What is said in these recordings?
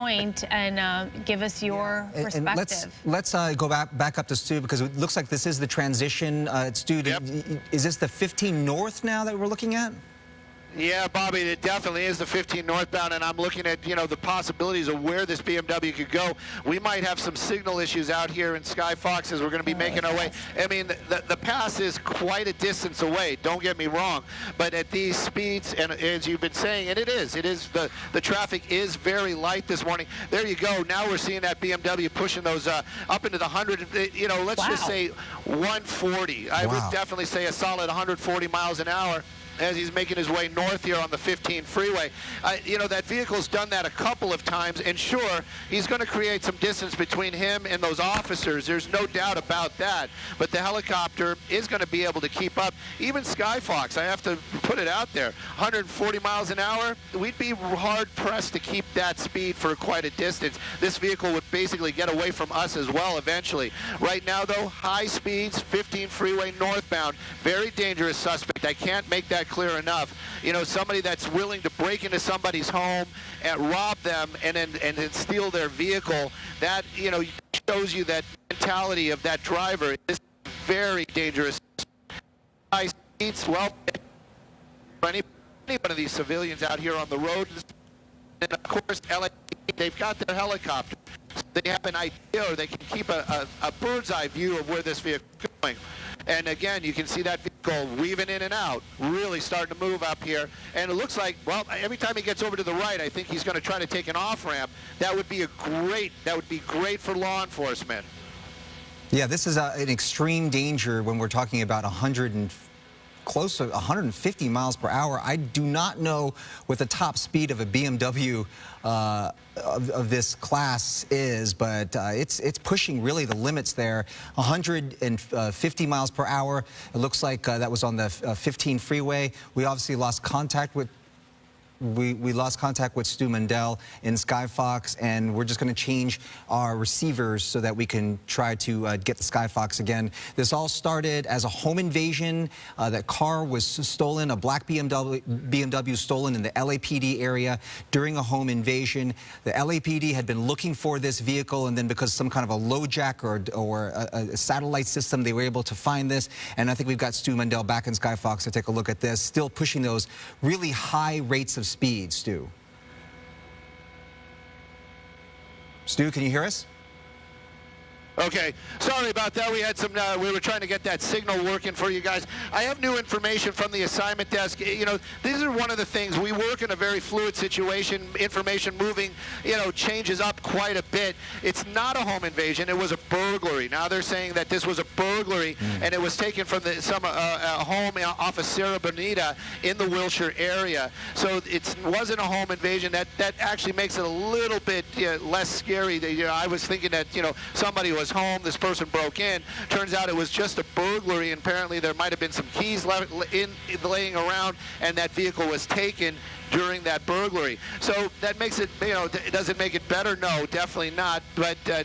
point and uh, give us your yeah. perspective. And let's let's uh, go back back up to Stu because it looks like this is the transition. Uh, Stu, yep. is this the 15 North now that we're looking at? Yeah, Bobby, it definitely is the 15 northbound, and I'm looking at, you know, the possibilities of where this BMW could go. We might have some signal issues out here in Sky Fox as we're going to be making our way. I mean, the, the pass is quite a distance away, don't get me wrong, but at these speeds, and as you've been saying, and it is, it is, the, the traffic is very light this morning. There you go. Now we're seeing that BMW pushing those uh, up into the 100, you know, let's wow. just say 140. I wow. would definitely say a solid 140 miles an hour as he's making his way north here on the 15 freeway. Uh, you know, that vehicle's done that a couple of times, and sure, he's going to create some distance between him and those officers. There's no doubt about that. But the helicopter is going to be able to keep up. Even Skyfox, I have to put it out there, 140 miles an hour, we'd be hard-pressed to keep that speed for quite a distance. This vehicle would basically get away from us as well eventually. Right now, though, high speeds, 15 freeway northbound, very dangerous suspect. I can't make that clear enough. You know, somebody that's willing to break into somebody's home and rob them and then and then steal their vehicle, that, you know, shows you that mentality of that driver is very dangerous. Well, any, any one of these civilians out here on the road, and of course, LA, they've got their helicopter. They have an idea, or they can keep a, a, a bird's eye view of where this vehicle is going. And again, you can see that vehicle weaving in and out, really starting to move up here. And it looks like, well, every time he gets over to the right, I think he's going to try to take an off-ramp. That would be a great, that would be great for law enforcement. Yeah, this is a, an extreme danger when we're talking about 100 close to 150 miles per hour. I do not know what the top speed of a BMW uh, of, of, this class is, but uh, it's it's pushing really the limits there. 150 miles per hour. It looks like uh, that was on the uh, 15 freeway. We obviously lost contact with we, we lost contact with Stu Mundel in Skyfox, and we're just going to change our receivers so that we can try to uh, get the Skyfox again. This all started as a home invasion. Uh, that car was stolen, a black BMW, BMW stolen in the LAPD area during a home invasion. The LAPD had been looking for this vehicle, and then because some kind of a LoJack or, or a, a satellite system, they were able to find this. And I think we've got Stu Mundel back in Skyfox to take a look at this, still pushing those really high rates of speed, Stu. Stu, can you hear us? Okay, sorry about that. We had some, uh, we were trying to get that signal working for you guys. I have new information from the assignment desk. You know, these are one of the things. We work in a very fluid situation. Information moving, you know, changes up quite a bit. It's not a home invasion. It was a burglary. Now they're saying that this was a burglary mm. and it was taken from the, some uh, a home off of Sierra Bonita in the Wilshire area. So it wasn't a home invasion. That that actually makes it a little bit you know, less scary. You know, I was thinking that you know somebody was home. This person broke in. Turns out it was just a burglary. And apparently there might have been some keys left in, laying around, and that vehicle was taken during that burglary. So that makes it, you know, it doesn't make it better. No, definitely not. But uh,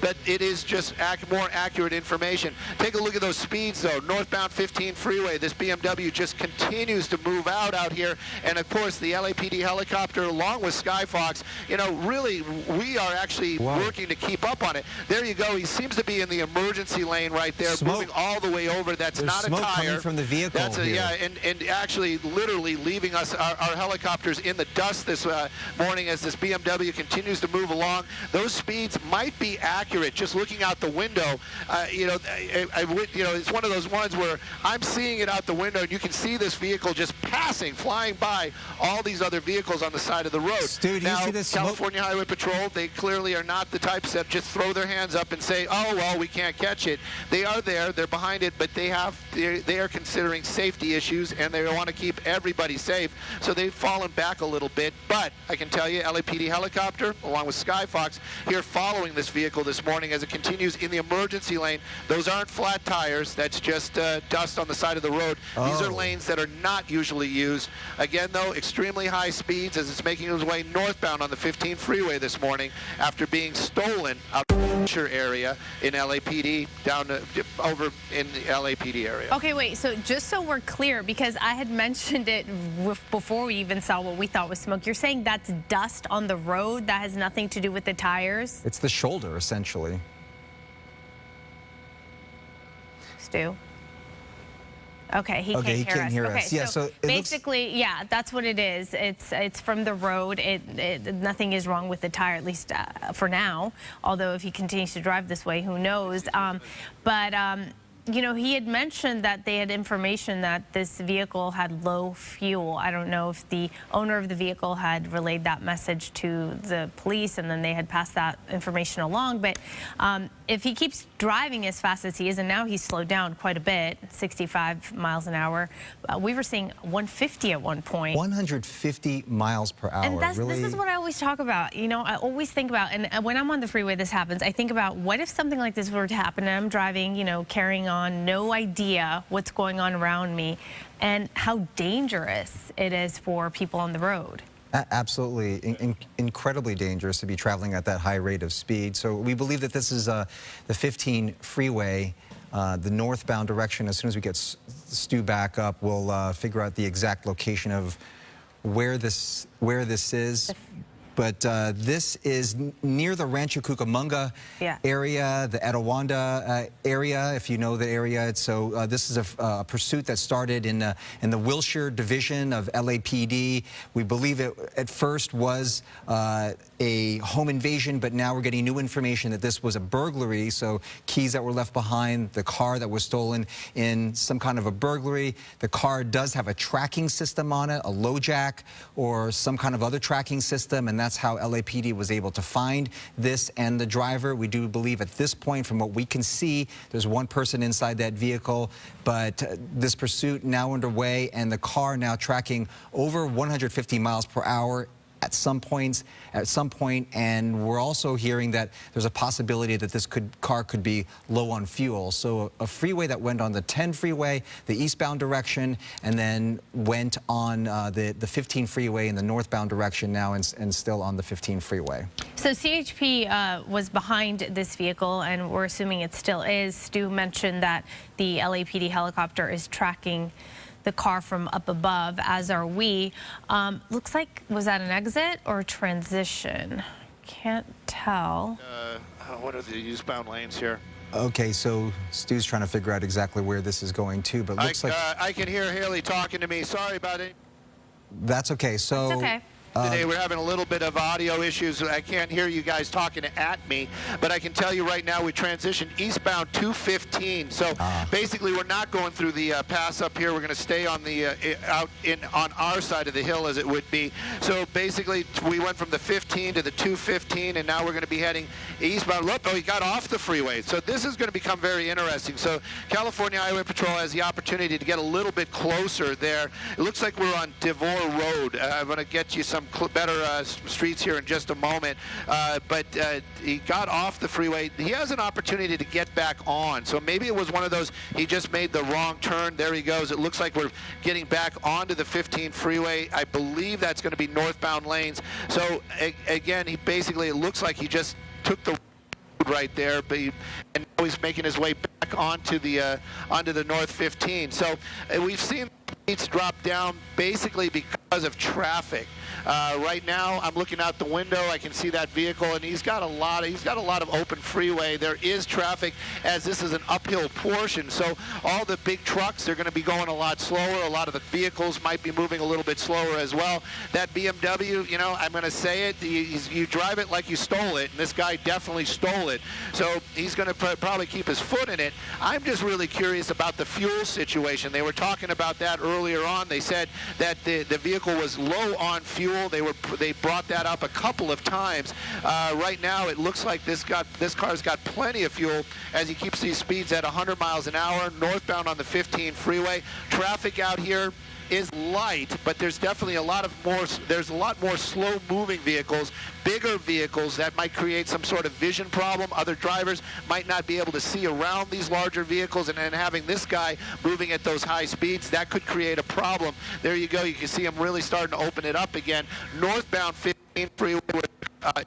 but it is just ac more accurate information. Take a look at those speeds, though. Northbound 15 freeway. This BMW just continues to move out out here, and of course the LAPD helicopter, along with Skyfox. You know, really, we are actually wow. working to keep up on it. There you go. He seems to be in the emergency lane right there, smoke. moving all the way over. That's There's not a tire. Coming from the vehicle. That's a, yeah, and and actually, literally leaving us our, our helicopters in the dust this uh, morning as this BMW continues to move along. Those speeds might be accurate just looking out the window. Uh, you know, I, I, you know, it's one of those ones where I'm seeing it out the window and you can see this vehicle just passing, flying by all these other vehicles on the side of the road. Stu, now, California smoke? Highway Patrol, they clearly are not the types that just throw their hands up and say, oh, well, we can't catch it. They are there, they're behind it, but they have, they are considering safety issues and they want to keep everybody safe. So they've fallen back a little bit, but I can tell you LAPD helicopter, along with Skyfox, here following this vehicle this morning as it continues in the emergency lane. Those aren't flat tires. That's just uh, dust on the side of the road. Oh. These are oh. lanes that are not usually used. Again, though, extremely high speeds as it's making its way northbound on the 15 freeway this morning after being stolen out of area. area in LAPD down to, over in the LAPD area. Okay, wait. So just so we're clear, because I had mentioned it before we even saw what we thought was smoke. You're saying that's dust on the road that has nothing to do with the tires? It's the shoulder, essentially. Stu. Okay, he okay, can't he hear can't us. Hear okay, us. Yeah, so, so basically, looks... yeah, that's what it is. It's it's from the road. It, it nothing is wrong with the tire, at least uh, for now. Although if he continues to drive this way, who knows? Um, but um, you know, he had mentioned that they had information that this vehicle had low fuel. I don't know if the owner of the vehicle had relayed that message to the police and then they had passed that information along. But um, if he keeps driving as fast as he is, and now he's slowed down quite a bit, 65 miles an hour, uh, we were seeing 150 at one point. 150 miles per hour. And that's, really? this is what I always talk about. You know, I always think about, and when I'm on the freeway, this happens. I think about what if something like this were to happen and I'm driving, you know, carrying on, no idea what's going on around me, and how dangerous it is for people on the road. Absolutely, in, in, incredibly dangerous to be traveling at that high rate of speed. So we believe that this is uh, the 15 freeway, uh, the northbound direction. As soon as we get Stu back up, we'll uh, figure out the exact location of where this where this is but uh, this is near the Rancho Cucamonga yeah. area, the Etiwanda uh, area, if you know the area. So uh, this is a, uh, pursuit that started in, in the Wilshire division of LAPD. We believe it at first was uh, a home invasion, but now we're getting new information that this was a burglary. So keys that were left behind, the car that was stolen in some kind of a burglary. The car does have a tracking system on it, a LoJack or some kind of other tracking system, and that's how LAPD was able to find this and the driver. We do believe at this point, from what we can see, there's one person inside that vehicle, but uh, this pursuit now underway and the car now tracking over 150 miles per hour at some points, at some point, and we're also hearing that there's a possibility that this could, car could be low on fuel. So a freeway that went on the 10 freeway, the eastbound direction, and then went on uh, the, the 15 freeway in the northbound direction now and, and still on the 15 freeway. So CHP uh, was behind this vehicle, and we're assuming it still is. Stu mentioned that the LAPD helicopter is tracking the car from up above, as are we. Um, looks like, was that an exit or a transition? Can't tell. Uh, what are the eastbound lanes here? Okay, so Stu's trying to figure out exactly where this is going to, but looks I, like... Uh, I can hear Haley talking to me. Sorry about it. That's okay. So... It's okay. Today we're having a little bit of audio issues. I can't hear you guys talking at me, but I can tell you right now we transitioned eastbound 215. So uh. basically we're not going through the uh, pass up here. We're going to stay on the uh, out in on our side of the hill as it would be. So basically we went from the 15 to the 215 and now we're going to be heading eastbound. Look, oh, he got off the freeway. So this is going to become very interesting. So California Highway Patrol has the opportunity to get a little bit closer there. It looks like we're on Devore Road. Uh, I'm going to get you some some better uh, streets here in just a moment. Uh, but uh, he got off the freeway. He has an opportunity to get back on. So maybe it was one of those, he just made the wrong turn. There he goes. It looks like we're getting back onto the 15 freeway. I believe that's going to be northbound lanes. So again, he basically, it looks like he just took the right there, but he, and now he's making his way back onto the uh, onto the North 15. So uh, we've seen speeds drop down basically because of traffic. Uh, right now, I'm looking out the window. I can see that vehicle, and he's got a lot. Of, he's got a lot of open freeway. There is traffic, as this is an uphill portion. So all the big trucks, they're going to be going a lot slower. A lot of the vehicles might be moving a little bit slower as well. That BMW, you know, I'm going to say it. You, you drive it like you stole it, and this guy definitely stole it. So he's going to probably keep his foot in it. I'm just really curious about the fuel situation. They were talking about that earlier on. They said that the, the vehicle was low on fuel fuel. They were they brought that up a couple of times. Uh, right now, it looks like this got this car's got plenty of fuel as he keeps these speeds at 100 miles an hour northbound on the 15 freeway. Traffic out here is light, but there's definitely a lot of more, there's a lot more slow moving vehicles, bigger vehicles that might create some sort of vision problem. Other drivers might not be able to see around these larger vehicles and then having this guy moving at those high speeds, that could create a problem. There you go. You can see him really starting to open it up again. Northbound 15 freeway uh,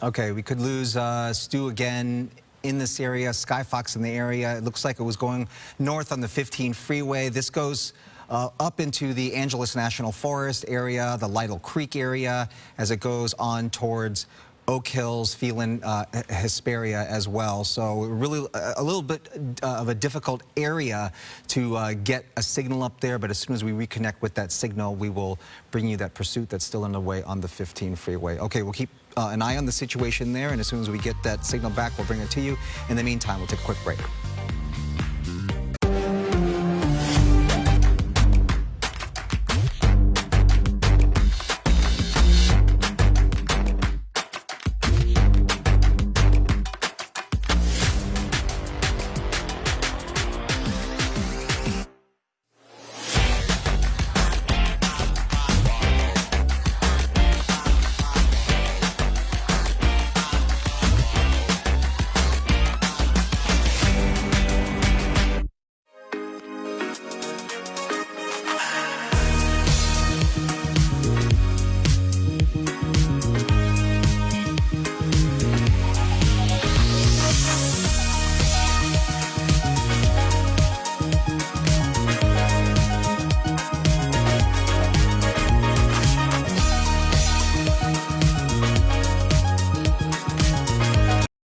Okay, we could lose uh, Stu again in this area, Skyfox in the area. It looks like it was going north on the 15 freeway. This goes uh, up into the Angeles National Forest area, the Lytle Creek area, as it goes on towards Oak Hills, Phelan, uh, Hesperia as well. So really a, a little bit uh, of a difficult area to uh, get a signal up there, but as soon as we reconnect with that signal, we will bring you that pursuit that's still underway on the 15 freeway. Okay, we'll keep uh, an eye on the situation there, and as soon as we get that signal back, we'll bring it to you. In the meantime, we'll take a quick break.